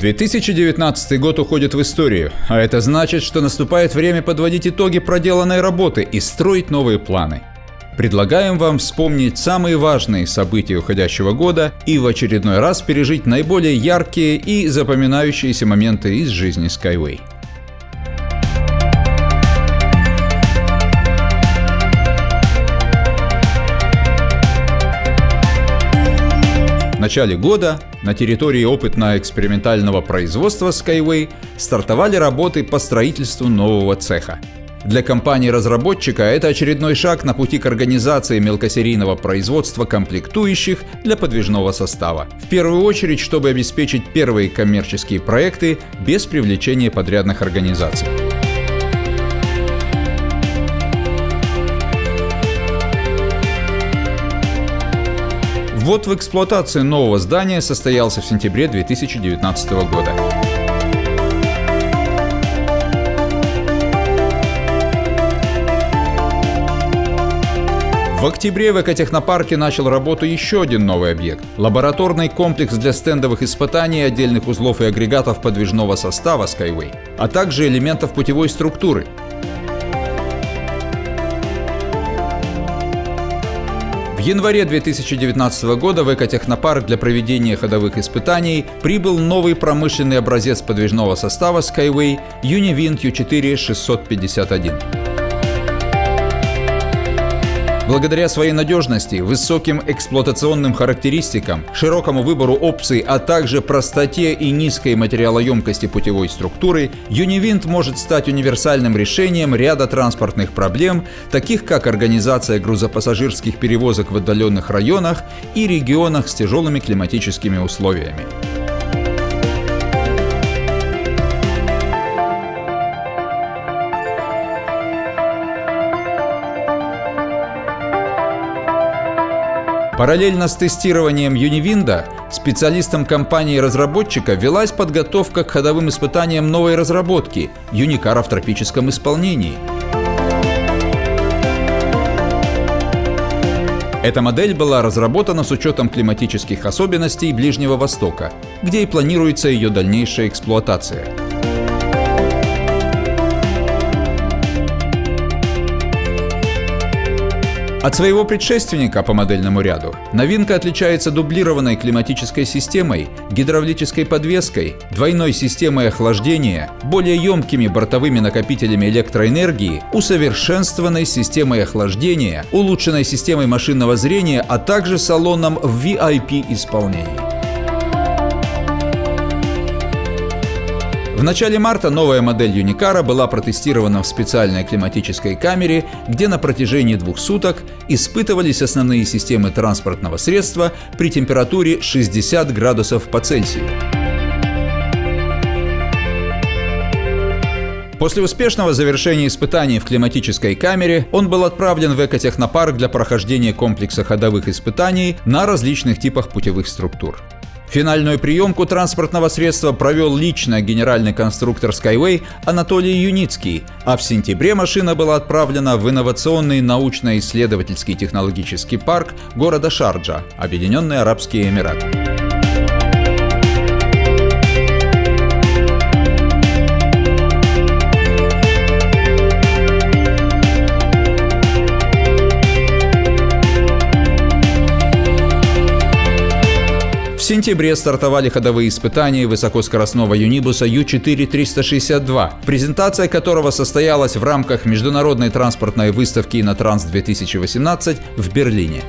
2019 год уходит в историю, а это значит, что наступает время подводить итоги проделанной работы и строить новые планы. Предлагаем вам вспомнить самые важные события уходящего года и в очередной раз пережить наиболее яркие и запоминающиеся моменты из жизни Skyway. В начале года на территории опытно-экспериментального производства Skyway стартовали работы по строительству нового цеха. Для компании-разработчика это очередной шаг на пути к организации мелкосерийного производства комплектующих для подвижного состава. В первую очередь, чтобы обеспечить первые коммерческие проекты без привлечения подрядных организаций. Ввод в эксплуатацию нового здания состоялся в сентябре 2019 года. В октябре в экотехнопарке начал работу еще один новый объект – лабораторный комплекс для стендовых испытаний отдельных узлов и агрегатов подвижного состава Skyway, а также элементов путевой структуры, В январе 2019 года в Экотехнопарк для проведения ходовых испытаний прибыл новый промышленный образец подвижного состава Skyway Univind U4 651. Благодаря своей надежности, высоким эксплуатационным характеристикам, широкому выбору опций, а также простоте и низкой материалоемкости путевой структуры, Univind может стать универсальным решением ряда транспортных проблем, таких как организация грузопассажирских перевозок в отдаленных районах и регионах с тяжелыми климатическими условиями. Параллельно с тестированием Юнивинда, специалистам компании-разработчика велась подготовка к ходовым испытаниям новой разработки – Юникара в тропическом исполнении. Эта модель была разработана с учетом климатических особенностей Ближнего Востока, где и планируется ее дальнейшая эксплуатация. От своего предшественника по модельному ряду новинка отличается дублированной климатической системой, гидравлической подвеской, двойной системой охлаждения, более емкими бортовыми накопителями электроэнергии, усовершенствованной системой охлаждения, улучшенной системой машинного зрения, а также салоном в VIP-исполнении. В начале марта новая модель Юникара была протестирована в специальной климатической камере, где на протяжении двух суток испытывались основные системы транспортного средства при температуре 60 градусов по Цельсию. После успешного завершения испытаний в климатической камере он был отправлен в экотехнопарк для прохождения комплекса ходовых испытаний на различных типах путевых структур. Финальную приемку транспортного средства провел лично генеральный конструктор Skyway Анатолий Юницкий, а в сентябре машина была отправлена в инновационный научно-исследовательский технологический парк города Шарджа, Объединенные Арабские Эмираты. Сентябре стартовали ходовые испытания высокоскоростного юнибуса Ю-4-362, презентация которого состоялась в рамках международной транспортной выставки «Инотранс-2018» в Берлине.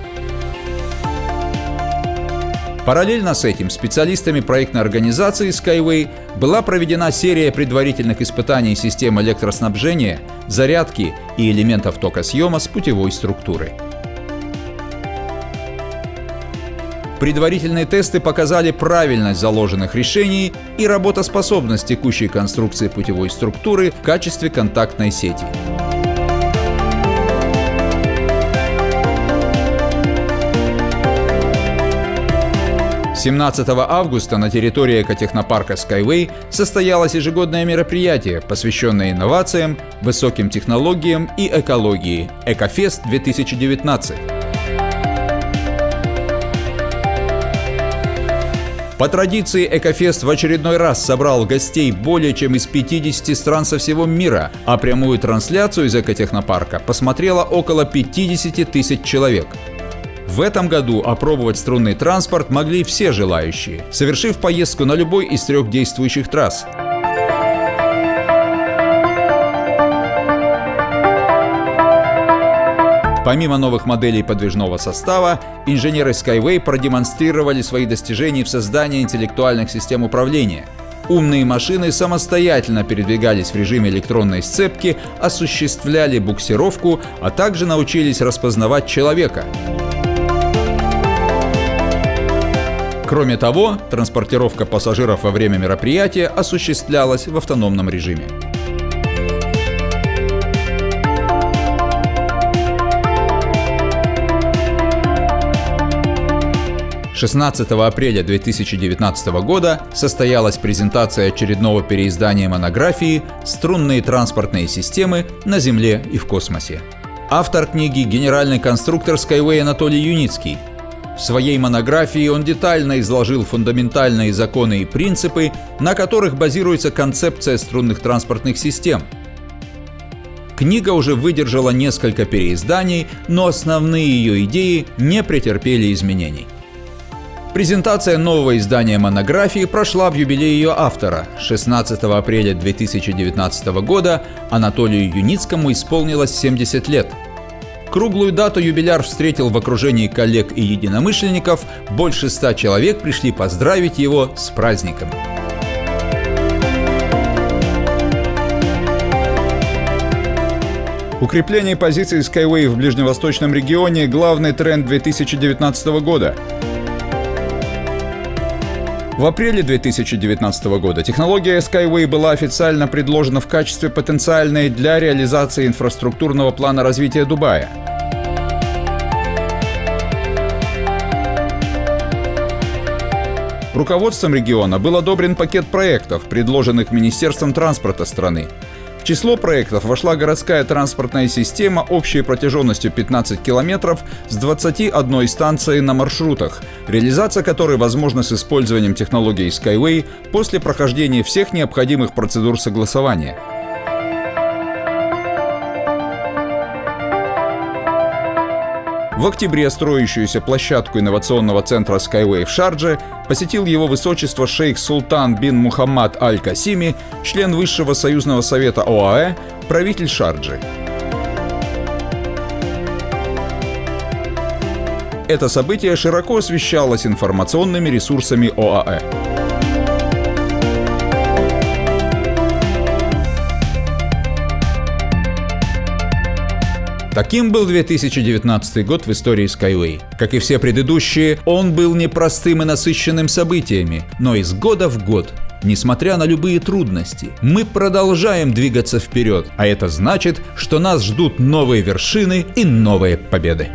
Параллельно с этим специалистами проектной организации Skyway была проведена серия предварительных испытаний систем электроснабжения, зарядки и элементов токосъема с путевой структурой. Предварительные тесты показали правильность заложенных решений и работоспособность текущей конструкции путевой структуры в качестве контактной сети. Семнадцатого августа на территории экотехнопарка Skyway состоялось ежегодное мероприятие, посвященное инновациям, высоким технологиям и экологии – Экофест 2019. По традиции Экофест в очередной раз собрал гостей более чем из 50 стран со всего мира, а прямую трансляцию из экотехнопарка посмотрело около 50 тысяч человек. В этом году опробовать струнный транспорт могли все желающие, совершив поездку на любой из трех действующих трасс. Помимо новых моделей подвижного состава, инженеры Skyway продемонстрировали свои достижения в создании интеллектуальных систем управления. Умные машины самостоятельно передвигались в режиме электронной сцепки, осуществляли буксировку, а также научились распознавать человека. Кроме того, транспортировка пассажиров во время мероприятия осуществлялась в автономном режиме. 16 апреля 2019 года состоялась презентация очередного переиздания монографии «Струнные транспортные системы на Земле и в космосе». Автор книги – генеральный конструктор Skyway Анатолий Юницкий. В своей монографии он детально изложил фундаментальные законы и принципы, на которых базируется концепция струнных транспортных систем. Книга уже выдержала несколько переизданий, но основные ее идеи не претерпели изменений. Презентация нового издания монографии прошла в юбилей ее автора. 16 апреля 2019 года Анатолию Юницкому исполнилось 70 лет. Круглую дату юбиляр встретил в окружении коллег и единомышленников. Больше ста человек пришли поздравить его с праздником. Укрепление позиций Skyway в ближневосточном регионе – главный тренд 2019 года. В апреле 2019 года технология Skyway была официально предложена в качестве потенциальной для реализации инфраструктурного плана развития Дубая. Руководством региона был одобрен пакет проектов, предложенных Министерством транспорта страны. В число проектов вошла городская транспортная система общей протяженностью 15 километров с 21 станцией на маршрутах, реализация которой возможна с использованием технологии Skyway после прохождения всех необходимых процедур согласования. В октябре строящуюся площадку инновационного центра Skyway в Шардже посетил его высочество шейх Султан бин Мухаммад Аль-Касими, член Высшего союзного совета ОАЭ, правитель Шарджи. Это событие широко освещалось информационными ресурсами ОАЭ. Таким был 2019 год в истории Skyway. Как и все предыдущие, он был непростым и насыщенным событиями, но из года в год Несмотря на любые трудности, мы продолжаем двигаться вперед, а это значит, что нас ждут новые вершины и новые победы.